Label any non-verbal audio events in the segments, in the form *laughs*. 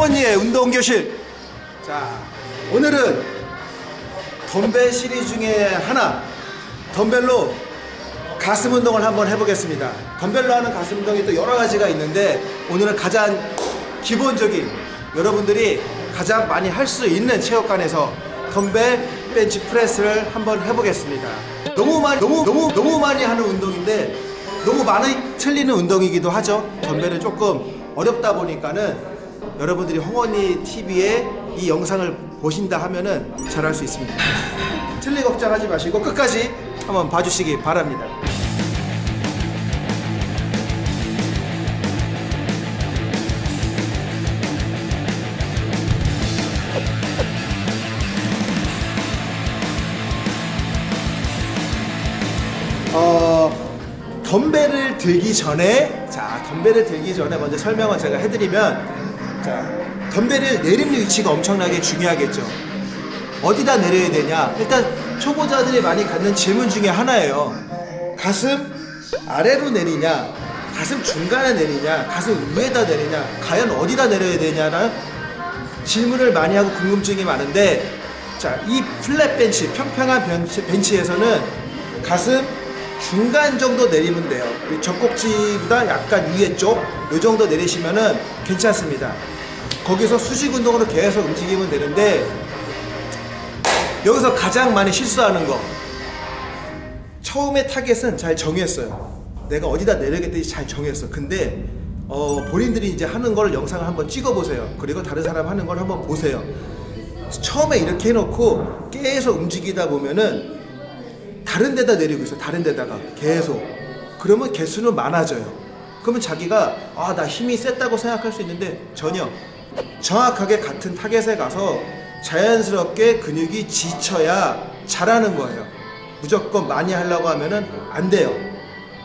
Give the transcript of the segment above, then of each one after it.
홍원리의 운동교실. 자 오늘은 덤벨 시리즈 중에 하나 덤벨로 가슴 운동을 한번 해보겠습니다. 덤벨로 하는 가슴 운동이 또 여러 가지가 있는데 오늘은 가장 기본적인 여러분들이 가장 많이 할 수 있는 체육관에서 덤벨 벤치 프레스를 한번 해보겠습니다. 너무 많이 너무 너무 너무 많이 하는 운동인데 너무 많이 틀리는 운동이기도 하죠. 덤벨은 조금 어렵다 보니까는 여러분들이 홍원이 TV에 이 영상을 보신다 하면은 잘할 수 있습니다. 틀리 걱정하지 마시고 끝까지 한번 봐주시기 바랍니다. 어, 덤벨을 들기 전에 자 덤벨을 들기 전에 먼저 설명을 제가 해드리면 자 덤벨을 내리는 위치가 엄청나게 중요하겠죠. 어디다 내려야 되냐? 일단 초보자들이 많이 갖는 질문 중에 하나예요. 가슴 아래로 내리냐? 가슴 중간에 내리냐? 가슴 위에다 내리냐? 과연 어디다 내려야 되냐라는 질문을 많이 하고 궁금증이 많은데 자 이 플랫 벤치 평평한 벤치, 벤치에서는 가슴 중간 정도 내리면 돼요. 젖꼭지보다 약간 위에 쪽이 정도 내리시면은 괜찮습니다. 거기서 수직 운동으로 계속 움직이면 되는데 여기서 가장 많이 실수하는 거. 처음에 타겟은 잘 정했어요. 내가 어디다 내려야겠다지 잘 정했어. 근데 어, 본인들이 이제 하는 걸 영상을 한번 찍어 보세요. 그리고 다른 사람 하는 걸 한번 보세요. 처음에 이렇게 해놓고 계속 움직이다 보면은 다른 데다 내리고 있어. 다른 데다가. 계속. 그러면 개수는 많아져요. 그러면 자기가 아 나 힘이 셌다고 생각할 수 있는데 전혀. 정확하게 같은 타겟에 가서 자연스럽게 근육이 지쳐야 잘하는 거예요. 무조건 많이 하려고 하면은 안 돼요.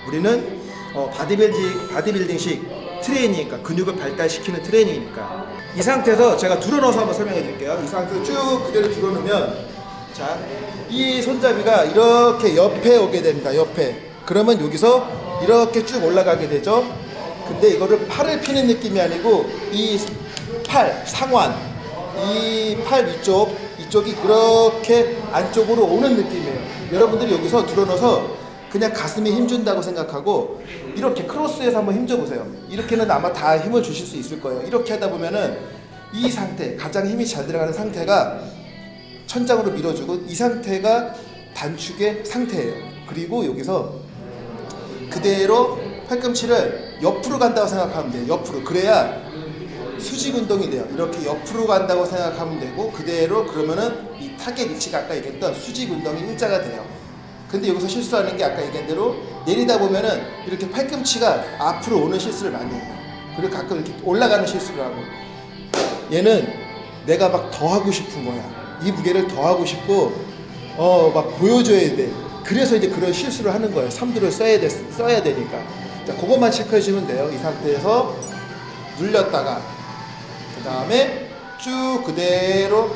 우리는 어, 바디빌딩, 바디빌딩식 트레이닝이니까 근육을 발달시키는 트레이닝이니까. 이 상태에서 제가 드러누워서 한번 설명해 드릴게요. 이 상태에서 쭉 그대로 드러누우면 자, 이 손잡이가 이렇게 옆에 오게 됩니다. 옆에. 그러면 여기서 이렇게 쭉 올라가게 되죠. 근데 이거를 팔을 피는 느낌이 아니고 이 팔, 상완, 이 팔 위쪽, 이쪽이 그렇게 안쪽으로 오는 느낌이에요. 여러분들이 여기서 들어넣어서 그냥 가슴에 힘준다고 생각하고 이렇게 크로스해서 한번 힘줘보세요. 이렇게는 아마 다 힘을 주실 수 있을 거예요. 이렇게 하다 보면은 이 상태, 가장 힘이 잘 들어가는 상태가 천장으로 밀어주고 이 상태가 단축의 상태예요. 그리고 여기서 그대로 팔꿈치를 옆으로 간다고 생각하면 돼요. 옆으로. 그래야 수직 운동이 돼요. 이렇게 옆으로 간다고 생각하면 되고 그대로 그러면은 이 타겟 위치가 아까 얘기했던 수직 운동이 일자가 돼요. 근데 여기서 실수하는 게 아까 얘기한 대로 내리다 보면은 이렇게 팔꿈치가 앞으로 오는 실수를 많이 해요. 그리고 가끔 이렇게 올라가는 실수를 하고 얘는 내가 막 더 하고 싶은 거야. 이 무게를 더 하고 싶고 어 막 보여줘야 돼. 그래서 이제 그런 실수를 하는 거예요. 삼두를 써야, 돼, 써야 되니까. 자 그것만 체크해 주면 돼요. 이 상태에서 눌렸다가 그 다음에 쭉 그대로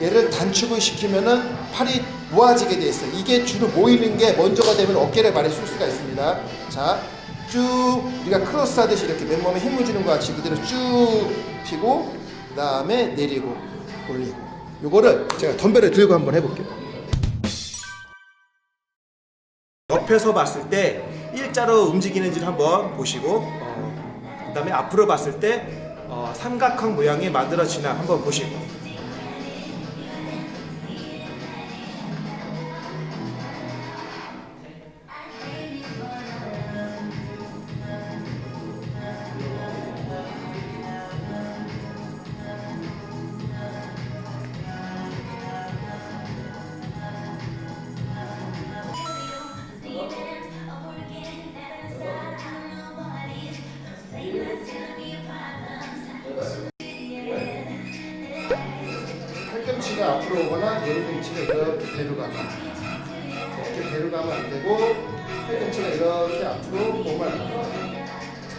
얘를 단축을 시키면은 팔이 모아지게 돼 있어요. 이게 주로 모이는 게 먼저가 되면 어깨를 많이 쓸 수가 있습니다. 자쭉 우리가 크로스 하듯이 이렇게 맨몸에 힘을 주는 것 같이 그대로 쭉 피고 그 다음에 내리고 올리고 요거를 제가 덤벨을 들고 한번 해볼게요. 옆에서 봤을 때 일자로 움직이는지를 한번 보시고 어, 그 다음에 앞으로 봤을 때 어, 삼각형 모양이 만들어지나 한번 보시고 앞으로 오거나 내리는 위치가 이렇게 데려가면 이렇게 데려가면 안 되고 팔꿈치가 이렇게 앞으로 몸을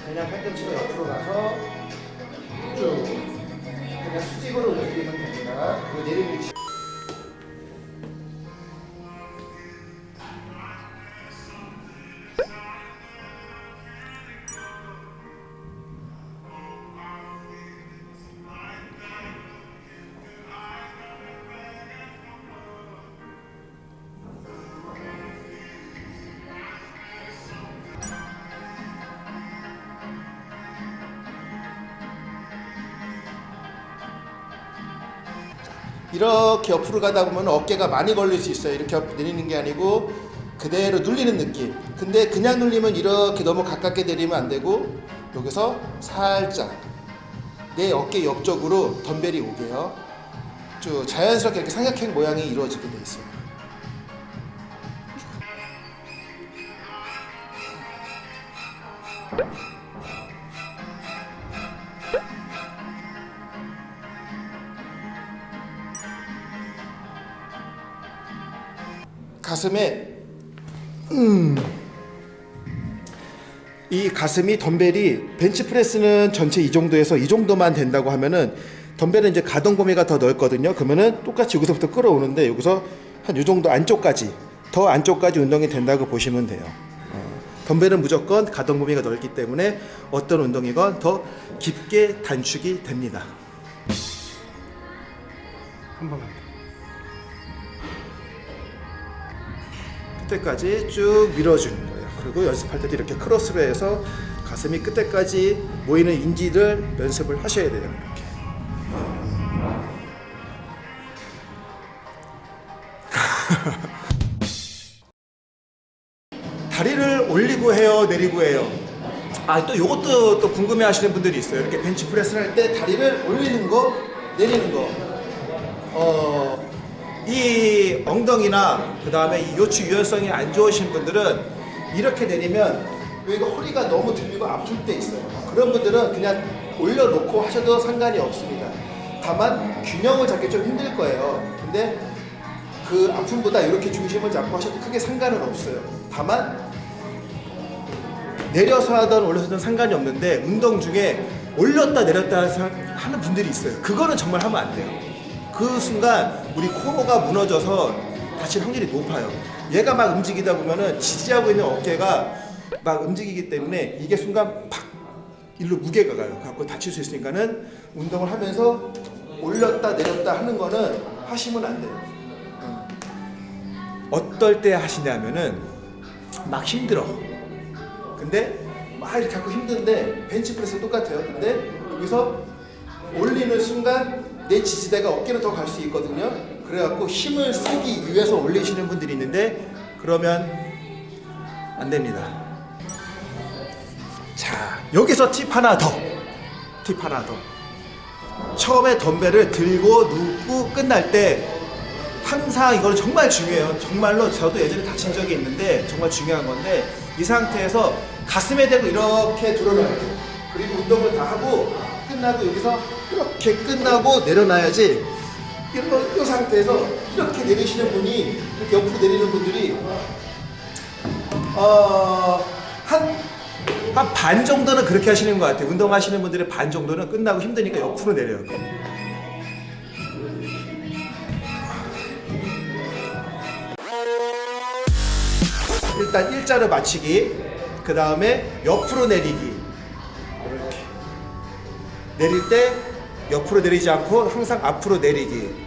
그냥 팔꿈치가 옆으로 가서 쭉 그냥 수직으로 움직이면 됩니다. 그 내리는 위치 이렇게 옆으로 가다 보면 어깨가 많이 걸릴 수 있어요. 이렇게 옆- 내리는 게 아니고 그대로 눌리는 느낌. 근데 그냥 눌리면 이렇게 너무 가깝게 내리면 안 되고 여기서 살짝 내 어깨 옆쪽으로 덤벨이 오게요. 쭉 자연스럽게 이렇게 삼각형 모양이 이루어지게 돼 있어요. 가슴에 음. 이 가슴이 덤벨이 벤치프레스는 전체 이 정도에서 이 정도만 된다고 하면은 덤벨은 이제 가동 범위가 더 넓거든요. 그러면은 똑같이 여기서부터 끌어오는데 여기서 한 이 정도 안쪽까지 더 안쪽까지 운동이 된다고 보시면 돼요. 어, 덤벨은 무조건 가동 범위가 넓기 때문에 어떤 운동이건 더 깊게 단축이 됩니다. 한 번만. 끝에까지 쭉 밀어주는 거예요. 그리고 연습할 때도 이렇게 크로스로 해서 가슴이 끝에까지 모이는 인지를 연습을 하셔야 돼요. 이렇게. *laughs* 다리를 올리고 해요, 내리고 해요. 아, 또 요것도 또 궁금해 하시는 분들이 있어요. 이렇게 벤치 프레스를 할때 다리를 올리는 거, 내리는 거. 어, 이 엉덩이나 그 다음에 이 요추 유연성이 안 좋으신 분들은 이렇게 내리면 여기가 허리가 너무 들리고 아플 때 있어요. 그런 분들은 그냥 올려놓고 하셔도 상관이 없습니다. 다만 균형을 잡기 좀 힘들 거예요. 근데 그 아픔보다 이렇게 중심을 잡고 하셔도 크게 상관은 없어요. 다만 내려서 하던 올려서 하던 상관이 없는데 운동 중에 올렸다 내렸다 하는 분들이 있어요. 그거는 정말 하면 안 돼요. 그 순간 우리 코어가 무너져서 다칠 확률이 높아요. 얘가 막 움직이다 보면은 지지하고 있는 어깨가 막 움직이기 때문에 이게 순간 팍 일로 무게가 가요. 갖고 다칠 수 있으니까는 운동을 하면서 올렸다 내렸다 하는 거는 하시면 안 돼요. 어떨 때 하시냐면은 막 힘들어. 근데 막 이렇게 갖고 힘든데 벤치프레스 똑같아요. 근데 여기서 올리는 순간 내 지지대가 어깨로 더 갈 수 있거든요. 그래갖고 힘을 쓰기 위해서 올리시는 분들이 있는데 그러면 안 됩니다. 자 여기서 팁 하나 더. 팁 하나 더. 처음에 덤벨을 들고 눕고 끝날 때 항상 이거는 정말 중요해요. 정말로 저도 예전에 다친 적이 있는데 정말 중요한 건데 이 상태에서 가슴에 대고 이렇게 들어놔야 돼요. 그리고 운동을 다 하고 끝나고 여기서 이렇게 끝나고 내려놔야지 이런 이 상태에서 이렇게 내리시는 분이 이렇게 옆으로 내리는 분들이 어한 한 반 정도는 그렇게 하시는 것 같아요. 운동하시는 분들의 반 정도는 끝나고 힘드니까 옆으로 내려요. 일단 일자로 맞추기, 그 다음에 옆으로 내리기. 이렇게 내릴 때 옆으로 내리지 않고 항상 앞으로 내리기.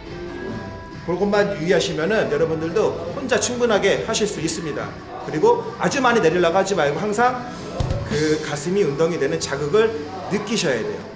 그것만 유의하시면은 여러분들도 혼자 충분하게 하실 수 있습니다. 그리고 아주 많이 내리려고 하지 말고 항상 그 가슴이 운동이 되는 자극을 느끼셔야 돼요.